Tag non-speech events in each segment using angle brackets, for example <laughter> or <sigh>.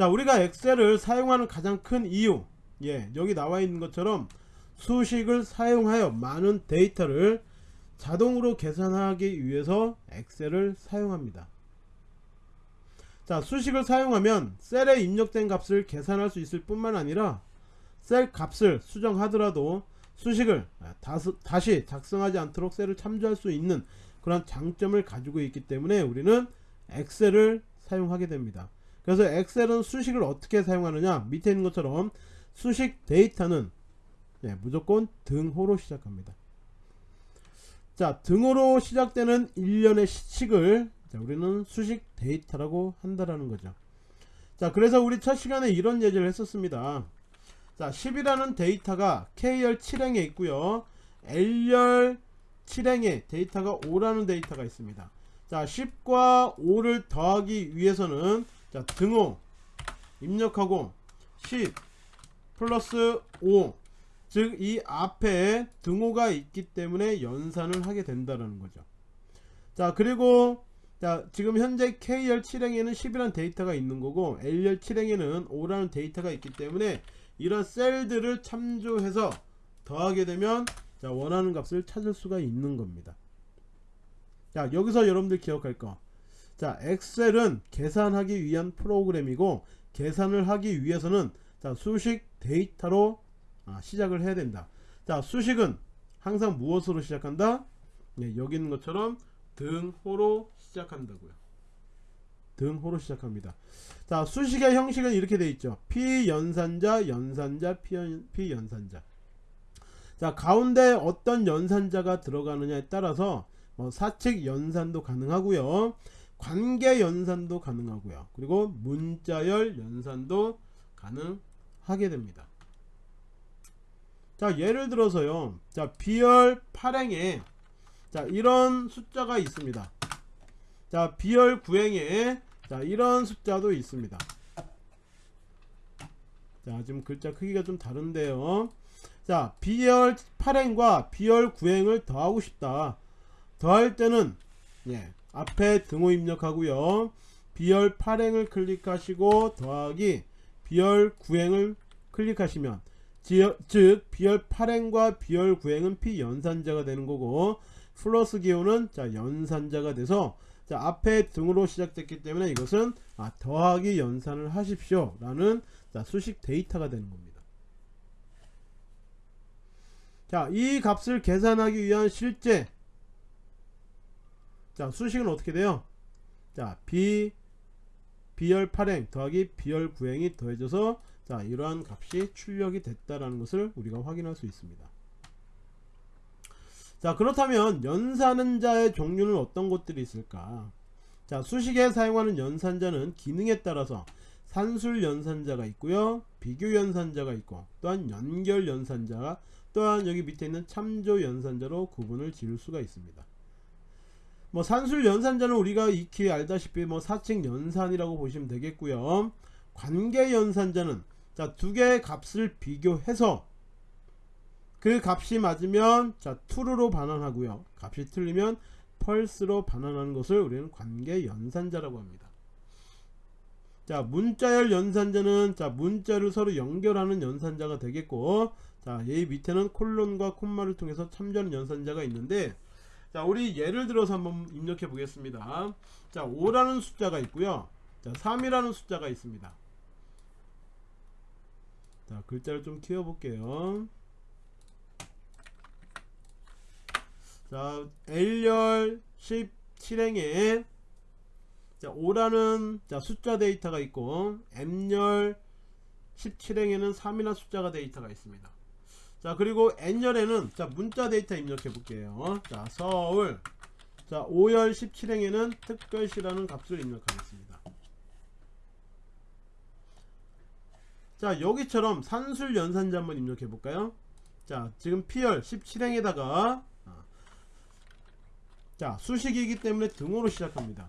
자 우리가 엑셀을 사용하는 가장 큰 이유. 예 여기 나와 있는 것처럼 수식을 사용하여 많은 데이터를 자동으로 계산하기 위해서 엑셀을 사용합니다. 자 수식을 사용하면 셀에 입력된 값을 계산할 수 있을 뿐만 아니라 셀 값을 수정하더라도 수식을 다시 작성하지 않도록 셀을 참조할 수 있는 그런 장점을 가지고 있기 때문에 우리는 엑셀을 사용하게 됩니다 그래서 엑셀은 수식을 어떻게 사용하느냐? 밑에 있는 것처럼 수식 데이터는 네, 무조건 등호로 시작합니다. 자 등호로 시작되는 일련의 식을 자, 우리는 수식 데이터라고 한다라는 거죠. 자 그래서 우리 첫 시간에 이런 예제를 했었습니다. 자 10이라는 데이터가 K열 7행에 있고요. L열 7행에 데이터가 5라는 데이터가 있습니다. 자 10과 5를 더하기 위해서는 자 등호 입력하고 10 플러스 5 즉 이 앞에 등호가 있기 때문에 연산을 하게 된다는 거죠. 자 그리고 자 지금 현재 K열 7행에는 10이라는 데이터가 있는 거고 L열 7행에는 5라는 데이터가 있기 때문에 이런 셀들을 참조해서 더하게 되면 자 원하는 값을 찾을 수가 있는 겁니다. 자 여기서 여러분들 기억할 거. 자 엑셀은 계산하기 위한 프로그램이고 계산을 하기 위해서는 자 수식 데이터로 아, 시작을 해야 된다. 자 수식은 항상 무엇으로 시작한다? 네, 여기 있는 것처럼 등호로 시작한다고요. 등호로 시작합니다. 자 수식의 형식은 이렇게 되어 있죠. 피연산자, 연산자, 피연, 피연산자. 자 가운데 어떤 연산자가 들어가느냐에 따라서 뭐 사칙 연산도 가능하고요 관계 연산도 가능하고요. 그리고 문자열 연산도 가능하게 됩니다. 자 예를 들어서요. 자 비열 8행에 자 이런 숫자가 있습니다. 자 비열 9행에 자 이런 숫자도 있습니다. 자 지금 글자 크기가 좀 다른데요. 자 비열 8행과 비열 9행을 더하고 싶다. 더할 때는 예, 앞에 등호 입력하고요. 비열 8행을 클릭하시고 더하기 비열 9행을 클릭하시면 즉 비열 8행과 비열 9행은 피연산자가 되는 거고 플러스 기호는 자 연산자가 돼서 자 앞에 등으로 시작됐기 때문에 이것은 아, 더하기 연산을 하십시오 라는 자, 수식 데이터가 되는 겁니다. 자이 값을 계산하기 위한 실제 자 수식은 어떻게 돼요? 자비 비열 8행 더하기 비열 9행이 더해져서 자 이러한 값이 출력이 됐다라는 것을 우리가 확인할 수 있습니다. 자 그렇다면 연산자의 종류는 어떤 것들이 있을까? 자 수식에 사용하는 연산자는 기능에 따라서 산술 연산자가 있고요 비교 연산자가 있고 또한 연결 연산자 또한 여기 밑에 있는 참조 연산자로 구분을 지을 수가 있습니다 뭐 산술 연산자는 우리가 익히 알다시피 뭐 사칙 연산이라고 보시면 되겠고요. 관계 연산자는 자 두 개의 값을 비교해서 그 값이 맞으면 자 true로 반환하고요. 값이 틀리면 펄스로 반환하는 것을 우리는 관계 연산자라고 합니다. 자 문자열 연산자는 자 문자를 서로 연결하는 연산자가 되겠고 자이 밑에는 콜론과 콤마를 통해서 참조하는 연산자가 있는데 자 우리 예를 들어서 한번 입력해 보겠습니다. 자 5라는 숫자가 있고요. 자 3이라는 숫자가 있습니다. 자 글자를 좀 키워 볼게요. 자 L열 17행에 자 5라는 자 숫자 데이터가 있고 M열 17행에는 3이나 숫자가 데이터가 있습니다 자 그리고 N열에는 자 문자 데이터 입력해 볼게요. 자 서울. 자 5열 17행에는 특별시라는 값을 입력하겠습니다. 자 여기처럼 산술 연산자 한번 입력해 볼까요? 자 지금 P열 17행에다가 아, 자 수식이기 때문에 등호로 시작합니다.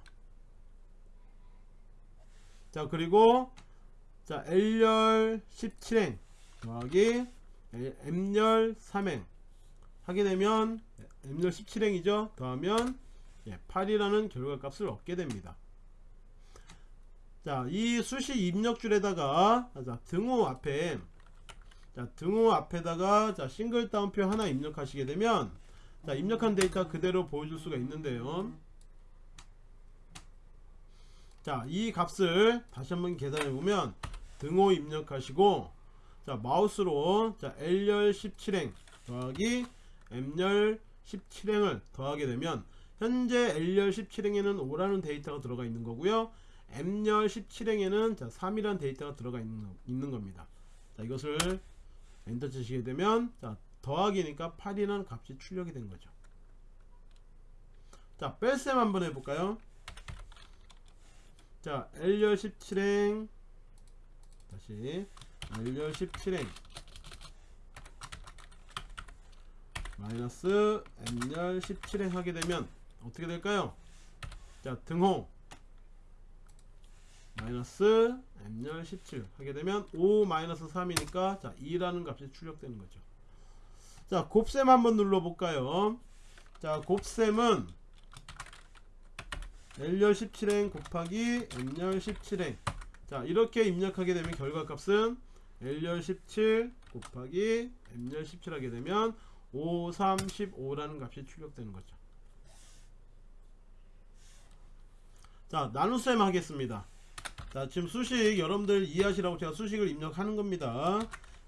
자 그리고 자 L열 17행 더하기 M열 3행. 하게 되면 M열 17행이죠? 더하면 8이라는 결과값을 얻게 됩니다. 자, 이 수식 입력줄에다가 자, 등호 앞에 자, 등호 앞에다가 자, 싱글 따옴표 하나 입력하시게 되면 자, 입력한 데이터 그대로 보여줄 수가 있는데요. 자, 이 값을 다시 한번 계산해 보면 등호 입력하시고 자, 마우스로 자, L열 17행 더하기 M열 17행을 더하게 되면 현재 L열 17행에는 5라는 데이터가 들어가 있는 거고요. M열 17행에는 자, 3이라는 데이터가 들어가 있는, 있는 겁니다. 자, 이것을 엔터 치시게 되면 자, 더하기니까 8이라는 값이 출력이 된 거죠. 자, 뺄셈 한번 해볼까요? 자, L열 17행 다시 L열 17행. 마이너스 M열 17행 하게 되면 어떻게 될까요? 자, 등호. 마이너스 M열 17 하게 되면 5 마이너스 3이니까 자 2라는 값이 출력되는 거죠. 자 곱셈 한번 눌러볼까요? 자 곱셈은 L열 17행 곱하기 M열 17행. 자 이렇게 입력하게 되면 결과값은 L열 17 곱하기 M열 17 하게 되면 5, 3, 15라는 값이 출력되는 거죠. 자 나눗셈 하겠습니다. 자 지금 수식 여러분들 이해하시라고 제가 수식을 입력하는 겁니다.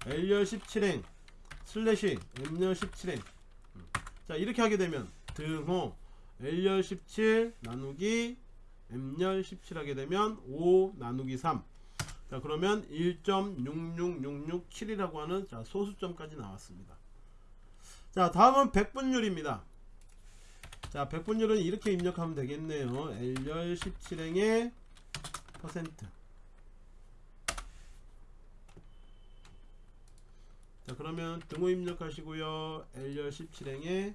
L열 17행 슬래시 M열 17행. 음. 자 이렇게 하게 되면 등호 L열 17 나누기 M열 17 하게 되면 5 나누기 3 자 그러면 1.66667이라고 하는 자 소수점까지 나왔습니다. 자 다음은 백분율입니다. 자 백분율은 이렇게 입력하면 되겠네요. L열 17행의 퍼센트. 자 그러면 등호 입력하시고요. L열 17행에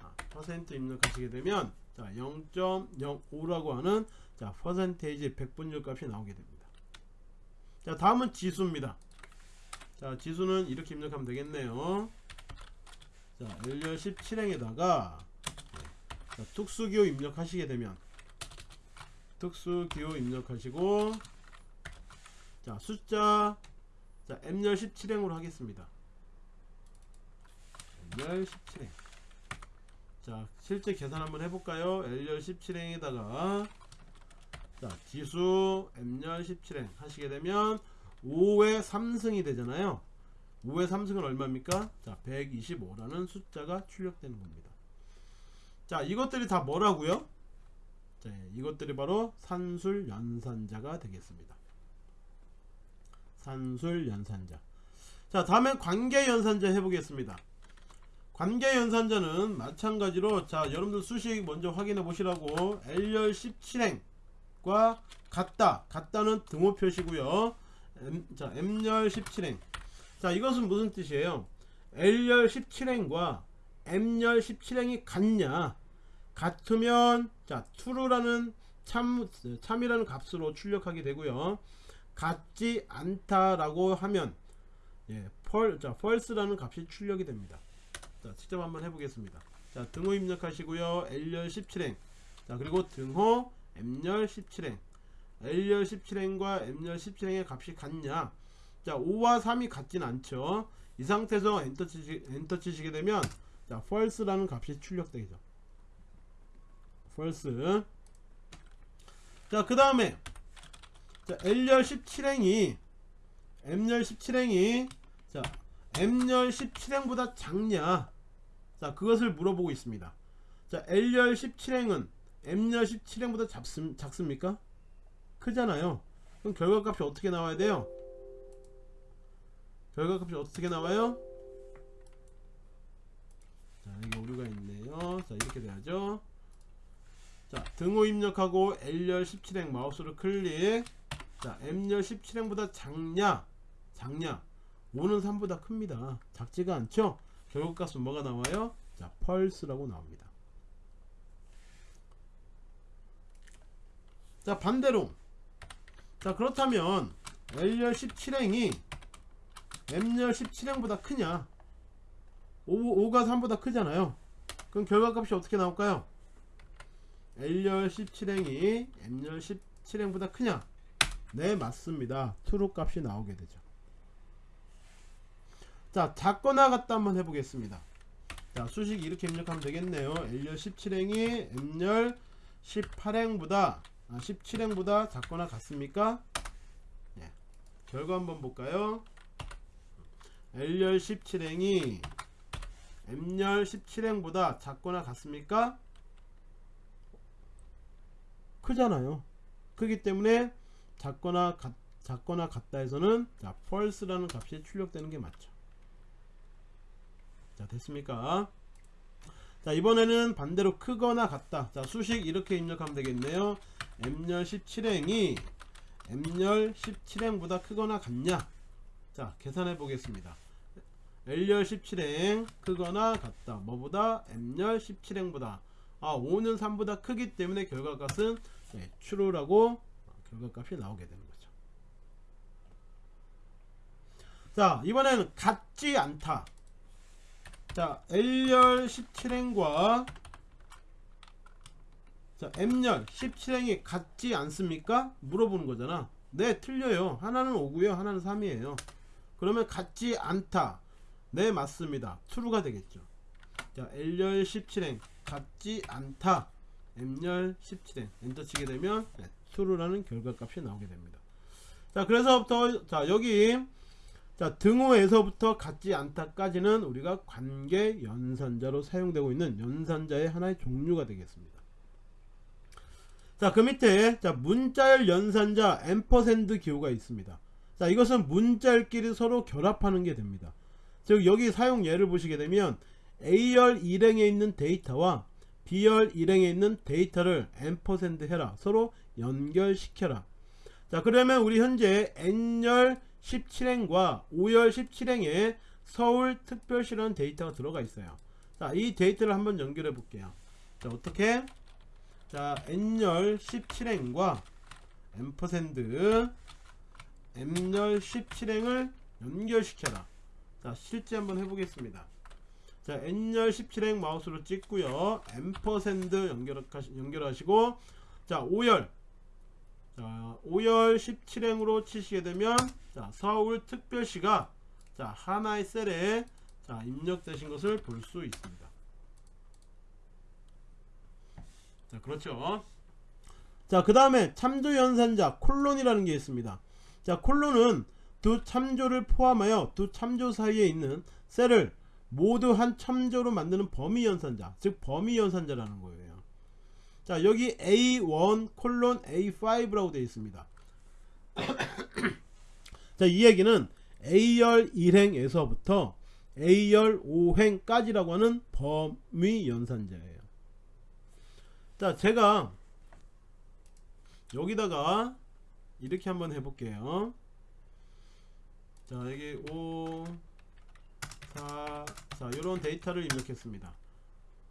아, 퍼센트 입력하시게 되면 자 0.05라고 하는 자 퍼센테이지 백분율 값이 나오게 됩니다 자 다음은 지수입니다. 자 지수는 이렇게 입력하면 되겠네요. 자 L열 17행에다가 자, 특수기호 입력하시게 되면 특수기호 입력하시고 자 숫자 자 M열 17행으로 하겠습니다. M열 17행. 자 실제 계산 한번 해볼까요? L열 17행에다가 자 지수 M열 17행 하시게 되면 5의 3승이 되잖아요 5의 3승은 얼마입니까 자 125라는 숫자가 출력되는 겁니다 자 이것들이 다 뭐라고요 자, 이것들이 바로 산술 연산자가 되겠습니다. 산술 연산자. 자, 다음엔 관계 연산자 해보겠습니다. 관계 연산자는 마찬가지로 자, 여러분들 수식 먼저 확인해 보시라고 L열 17행 과 같다. 같다는 등호 표시고요. M, 자, M열 17행. 자, 이것은 무슨 뜻이에요? L열 17행과 M열 17행이 같냐? 같으면 자 true라는 참 참이라는 값으로 출력하게 되고요. 같지 않다라고 하면 예, 펄, 자, false라는 값이 출력이 됩니다. 자, 직접 한번 해보겠습니다. 자, 등호 입력하시고요. L열 17행. 자, 그리고 등호 M열 17행. L열 17행과 M열 17행의 값이 같냐? 자, 5와 3이 같진 않죠. 이 상태에서 엔터 치시, 엔터 치시게 되면 자, false라는 값이 출력되죠. false 자그 다음에 자 L열 17행이 M열 17행이 자 M열 17행보다 작냐 자 그것을 물어보고 있습니다 자 L열 17행은 M열 17행보다 작습, 작습니까? 크잖아요. 그럼 결과값이 어떻게 나와야 돼요? 결과값이 어떻게 나와요? 자 이게 오류가 있네요. 자 이렇게 돼야죠. 자 등호 입력하고 L열 17행 마우스를 클릭. 자 M열 17행보다 작냐? 작냐? 5는 3보다 큽니다. 작지가 않죠? 결국값은 뭐가 나와요? 자 펄스라고 나옵니다 자 반대로. 자 그렇다면 L열 17행이 M열 17행보다 크냐? 5, 5가 3보다 크잖아요. 그럼 결과값이 어떻게 나올까요? L열 17행이 M열 17행보다 크냐? 네 맞습니다. true 값이 나오게 되죠. 자 작거나 같다 한번 해보겠습니다. 자 수식 이렇게 입력하면 되겠네요. L열 17행이 M열 18행보다 아, 17행보다 작거나 같습니까? 예. 결과 한번 볼까요? L열 17행이 M열 17행보다 작거나 같습니까? 크잖아요. 크기 때문에 작거나 같, 작거나 같다 해서는 자 false라는 값이 출력되는 게 맞죠. 자 됐습니까? 자 이번에는 반대로 크거나 같다. 자 수식 이렇게 입력하면 되겠네요 m열 17행이 m열 17행보다 크거나 같냐? 자 계산해 보겠습니다. L열 17행 크거나 같다. 뭐보다? M열 17행보다. 아 5는 3보다 크기 때문에 결과값은 네, true라고 결과값이 나오게 되는 거죠. 자 이번에는 같지 않다. 자 L열 17행과 자 M열 17행이 같지 않습니까? 물어보는 거잖아. 네 틀려요. 하나는 5고요 하나는 3이에요. 그러면 같지 않다. 네 맞습니다. true가 되겠죠. 자 L열 17행 같지 않다. M열 17행 엔터 치게 되면 네, true라는 결과값이 나오게 됩니다. 자 그래서부터 자 여기 자 등호에서부터 같지 않다까지는 우리가 관계 연산자로 사용되고 있는 연산자의 하나의 종류가 되겠습니다 자 그 밑에 자 문자열 연산자 ampersand 기호가 있습니다. 자 이것은 문자열끼리 서로 결합하는 게 됩니다. 즉 여기 사용 예를 보시게 되면 A열 일행에 있는 데이터와 B열 일행에 있는 데이터를 ampersand 해라. 서로 연결시켜라. 자 그러면 우리 현재 N열 17행과 O열 17행에 서울특별시라는 데이터가 들어가 있어요. 자 이 데이터를 한번 연결해 볼게요. 자 어떻게 자 N열 17행과 ampersand M열 17행을 연결시켜라. 자 실제 한번 해보겠습니다. 자 N열 17행 마우스로 찍고요. ampersand 연결하시, 연결하시고 자 O열. 자 O열 17행으로 치시게 되면 자 서울특별시가 자 하나의 셀에 자 입력되신 것을 볼 수 있습니다 자 그렇죠. 자 그 다음에 참조 연산자 콜론이라는 게 있습니다. 자 콜론은 두 참조를 포함하여 두 참조 사이에 있는 셀을 모두 한 참조로 만드는 범위 연산자 즉 범위 연산자라는 거예요. 자 여기 A1 콜론 A5라고 되어 있습니다. <coughs> 자 이 얘기는 A열 1행에서부터 A열 5행까지라고 하는 범위 연산자예요 자 제가 여기다가 이렇게 한번 해볼게요 자 여기 5 4 자, 이런 데이터를 입력했습니다.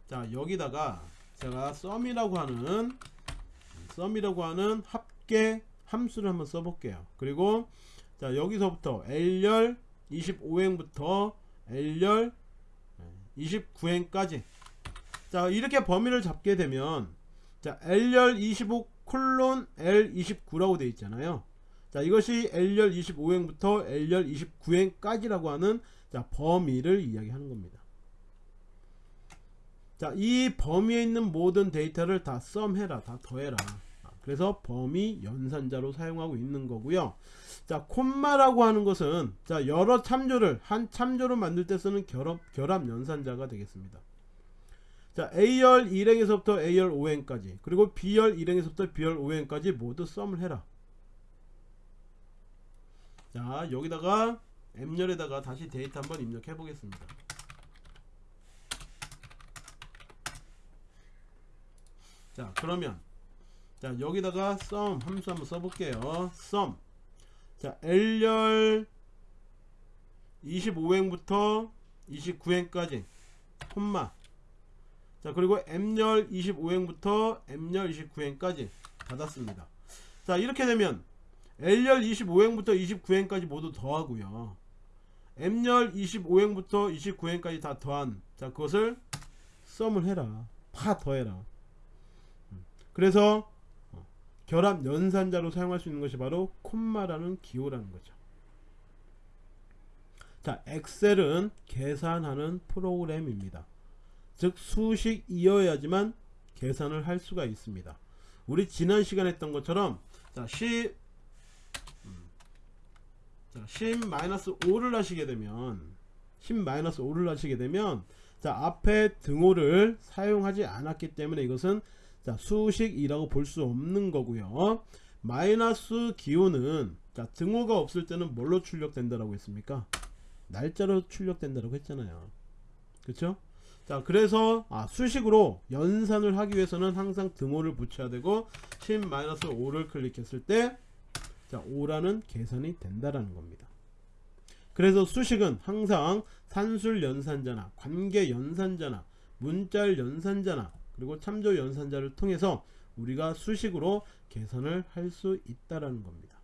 자, 여기다가 제가 썸이라고 하는 썸이라고 하는 합계 함수를 한번 써볼게요. 그리고 자, 여기서부터 L열 25행부터 L열 29행까지 자, 이렇게 범위를 잡게 되면 자, L열 25 콜론 L29라고 되어 있잖아요. 자, 이것이 L열 25행부터 L열 29행까지라고 하는 자 범위를 이야기하는 겁니다. 자이 범위에 있는 모든 데이터를 다 썸해라 다 더해라. 그래서 범위 연산자로 사용하고 있는 거고요. 자 콤마라고 하는 것은 자 여러 참조를 한 참조로 만들 때 쓰는 결합, 결합 연산자가 되겠습니다 자 A열 1행에서부터 A열 5행까지 그리고 B열 1행에서부터 B열 5행까지 모두 썸을 해라. 자 여기다가 M열에다가 다시 데이터 한번 입력해 보겠습니다. 자 그러면 자 여기다가 sum 함수 한번 써볼게요. sum 자 L열 25행부터 29행까지 콤마 자 그리고 M열 25행부터 M열 29행까지 닫았습니다 자 이렇게 되면 L열 25행부터 29행까지 모두 더하고요 M열 25행부터 29행까지 다 더한 자 그것을 썸을 해라 다 더해라 음. 그래서 어, 결합 연산자로 사용할 수 있는 것이 바로 콤마라는 기호라는 거죠. 자, 엑셀은 계산하는 프로그램입니다. 즉 수식이어야지만 계산을 할 수가 있습니다. 우리 지난 시간에 했던 것처럼 자, 10 자, 10-5를 하시게 되면 10-5를 하시게 되면 자, 앞에 등호를 사용하지 않았기 때문에 이것은 자, 수식이라고 볼 수 없는 거고요. 마이너스 기호는 자, 등호가 없을 때는 뭘로 출력된다라고 했습니까? 날짜로 출력된다라고 했잖아요. 그렇죠? 자, 그래서 아, 수식으로 연산을 하기 위해서는 항상 등호를 붙여야 되고 10-5를 클릭했을 때 자, 5라는 계산이 된다라는 겁니다. 그래서 수식은 항상 산술 연산자나 관계 연산자나 문자열 연산자나 그리고 참조 연산자를 통해서 우리가 수식으로 계산을 할 수 있다라는 겁니다.